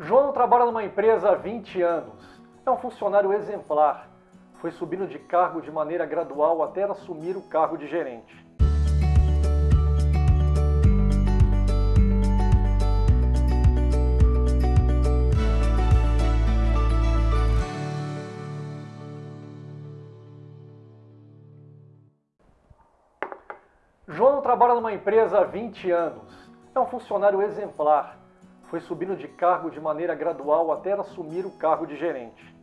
João trabalha numa empresa há 20 anos. É um funcionário exemplar. Foi subindo de cargo de maneira gradual até assumir o cargo de gerente. João trabalha numa empresa há 20 anos. É um funcionário exemplar. Foi subindo de cargo de maneira gradual até assumir o cargo de gerente.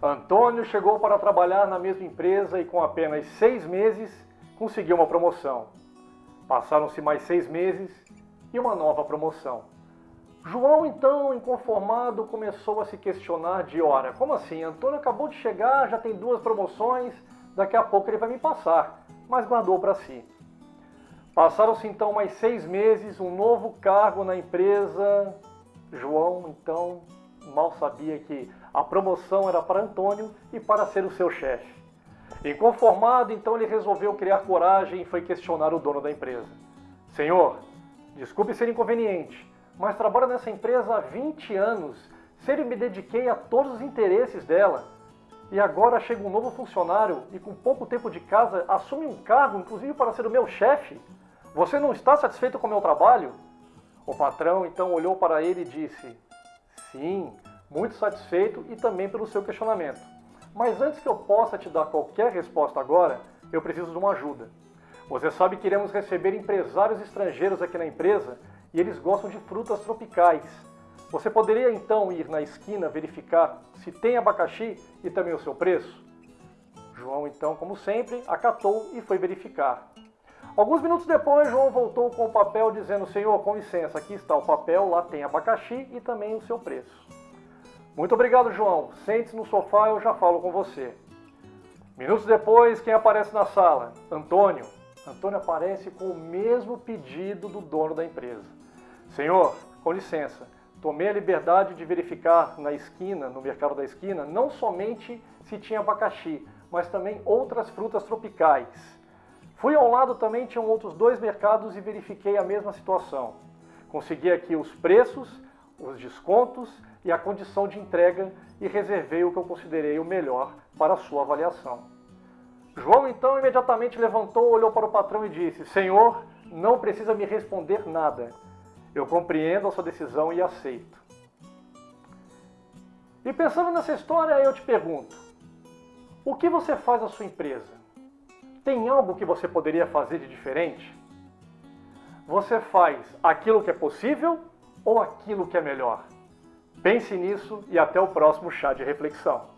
Antônio chegou para trabalhar na mesma empresa e com apenas seis meses conseguiu uma promoção. Passaram-se mais seis meses e uma nova promoção. João, então, inconformado, começou a se questionar de hora. Como assim? Antônio acabou de chegar, já tem duas promoções, daqui a pouco ele vai me passar. Mas guardou para si. Passaram-se então mais seis meses, um novo cargo na empresa. João, então, mal sabia que a promoção era para Antônio e para ser o seu chefe. Inconformado, então ele resolveu criar coragem e foi questionar o dono da empresa. Senhor, desculpe ser inconveniente, mas trabalho nessa empresa há 20 anos, sempre me dediquei a todos os interesses dela. E agora chega um novo funcionário e com pouco tempo de casa assume um cargo, inclusive para ser o meu chefe. Você não está satisfeito com o meu trabalho? O patrão então olhou para ele e disse: Sim, muito satisfeito e também pelo seu questionamento. Mas antes que eu possa te dar qualquer resposta agora, eu preciso de uma ajuda. Você sabe que iremos receber empresários estrangeiros aqui na empresa e eles gostam de frutas tropicais. Você poderia então ir na esquina verificar se tem abacaxi e também o seu preço? João então, como sempre, acatou e foi verificar. Alguns minutos depois, João voltou com o papel dizendo, Senhor, com licença, aqui está o papel, lá tem abacaxi e também o seu preço. Muito obrigado, João. Sente-se no sofá, eu já falo com você. Minutos depois, quem aparece na sala? Antônio. Antônio aparece com o mesmo pedido do dono da empresa. Senhor, com licença, tomei a liberdade de verificar na esquina, no mercado da esquina, não somente se tinha abacaxi, mas também outras frutas tropicais. Fui ao lado também, tinham outros dois mercados e verifiquei a mesma situação. Consegui aqui os preços, os descontos e a condição de entrega e reservei o que eu considerei o melhor para a sua avaliação. João então imediatamente levantou, olhou para o patrão e disse, Senhor, não precisa me responder nada. Eu compreendo a sua decisão e aceito. E pensando nessa história, eu te pergunto, o que você faz à sua empresa? Tem algo que você poderia fazer de diferente? Você faz aquilo que é possível ou aquilo que é melhor? Pense nisso e até o próximo chá de reflexão.